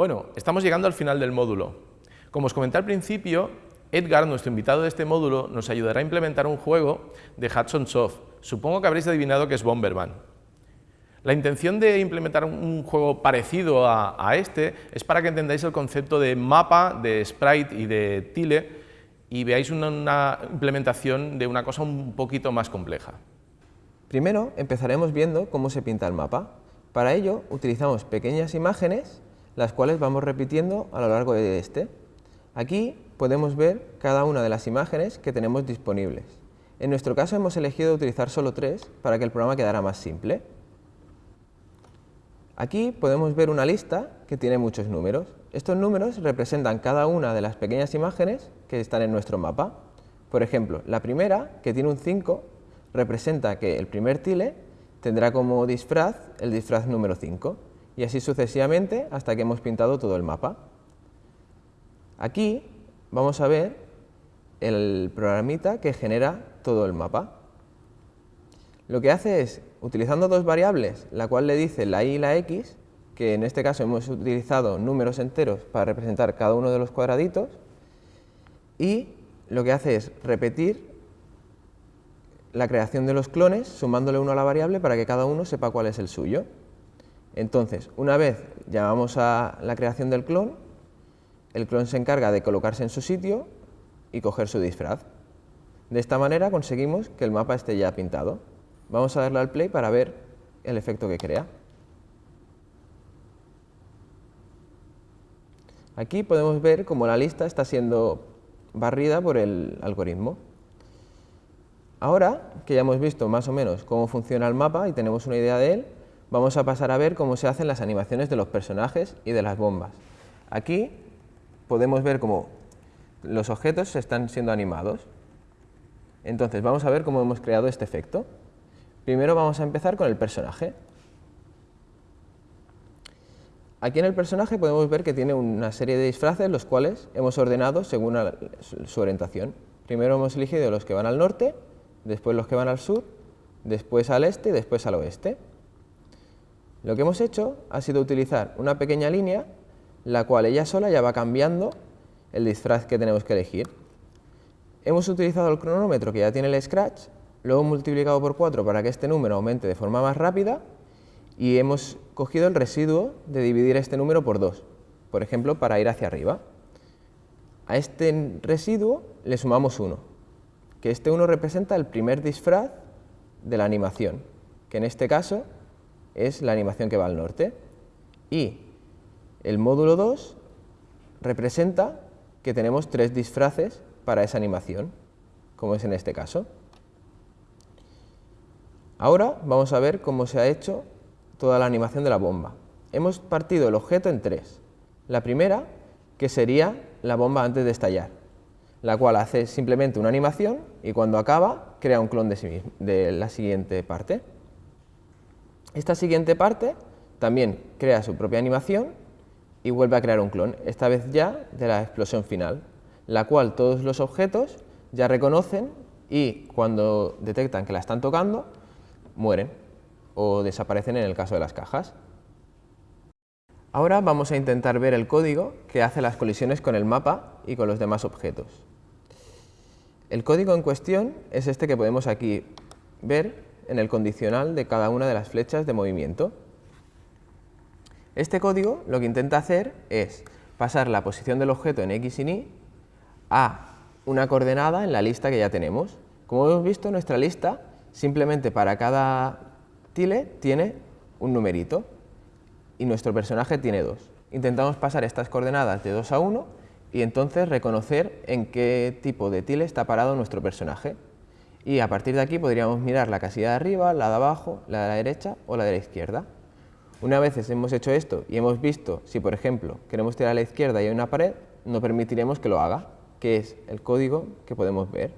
Bueno, estamos llegando al final del módulo. Como os comenté al principio, Edgar, nuestro invitado de este módulo, nos ayudará a implementar un juego de Hudson Soft. Supongo que habréis adivinado que es Bomberman. La intención de implementar un juego parecido a, este es para que entendáis el concepto de mapa, de sprite y de tile y veáis una implementación de una cosa un poquito más compleja. Primero empezaremos viendo cómo se pinta el mapa. Para ello utilizamos pequeñas imágenes, las cuales vamos repitiendo a lo largo de este. Aquí podemos ver cada una de las imágenes que tenemos disponibles. En nuestro caso hemos elegido utilizar solo tres para que el programa quedara más simple. Aquí podemos ver una lista que tiene muchos números. Estos números representan cada una de las pequeñas imágenes que están en nuestro mapa. Por ejemplo, la primera, que tiene un 5, representa que el primer tile tendrá como disfraz el disfraz número 5 y así sucesivamente hasta que hemos pintado todo el mapa. Aquí vamos a ver el programita que genera todo el mapa. Lo que hace es, utilizando dos variables, la cual le dice la y y la x, que en este caso hemos utilizado números enteros para representar cada uno de los cuadraditos, y lo que hace es repetir la creación de los clones sumándole uno a la variable para que cada uno sepa cuál es el suyo. Entonces, una vez llamamos a la creación del clon, el clon se encarga de colocarse en su sitio y coger su disfraz. De esta manera conseguimos que el mapa esté ya pintado. Vamos a darle al play para ver el efecto que crea. Aquí podemos ver cómo la lista está siendo barrida por el algoritmo. Ahora que ya hemos visto más o menos cómo funciona el mapa y tenemos una idea de él, vamos a pasar a ver cómo se hacen las animaciones de los personajes y de las bombas. Aquí podemos ver cómo los objetos están siendo animados. Entonces, vamos a ver cómo hemos creado este efecto. Primero vamos a empezar con el personaje. Aquí en el personaje podemos ver que tiene una serie de disfraces, los cuales hemos ordenado según su orientación. Primero hemos elegido los que van al norte, después los que van al sur, después al este y después al oeste. Lo que hemos hecho ha sido utilizar una pequeña línea la cual ella sola ya va cambiando el disfraz que tenemos que elegir. Hemos utilizado el cronómetro que ya tiene el Scratch, lo hemos multiplicado por 4 para que este número aumente de forma más rápida y hemos cogido el residuo de dividir este número por 2, por ejemplo, para ir hacia arriba. A este residuo le sumamos 1, que este 1 representa el primer disfraz de la animación, que en este caso es la animación que va al norte. Y el módulo 2 representa que tenemos tres disfraces para esa animación, como es en este caso. Ahora vamos a ver cómo se ha hecho toda la animación de la bomba. Hemos partido el objeto en tres. La primera, que sería la bomba antes de estallar, la cual hace simplemente una animación y cuando acaba crea un clon de, de la siguiente parte. Esta siguiente parte también crea su propia animación y vuelve a crear un clon, esta vez ya de la explosión final, la cual todos los objetos ya reconocen y cuando detectan que la están tocando, mueren o desaparecen en el caso de las cajas. Ahora vamos a intentar ver el código que hace las colisiones con el mapa y con los demás objetos. El código en cuestión es este que podemos aquí ver en el condicional de cada una de las flechas de movimiento. Este código lo que intenta hacer es pasar la posición del objeto en X y Y a una coordenada en la lista que ya tenemos. Como hemos visto, nuestra lista simplemente para cada tile tiene un numerito y nuestro personaje tiene dos. Intentamos pasar estas coordenadas de 2 a 1 y entonces reconocer en qué tipo de tile está parado nuestro personaje. Y a partir de aquí podríamos mirar la casilla de arriba, la de abajo, la de la derecha o la de la izquierda. Una vez hemos hecho esto y hemos visto si, por ejemplo, queremos tirar a la izquierda y hay una pared, no permitiremos que lo haga, que es el código que podemos ver.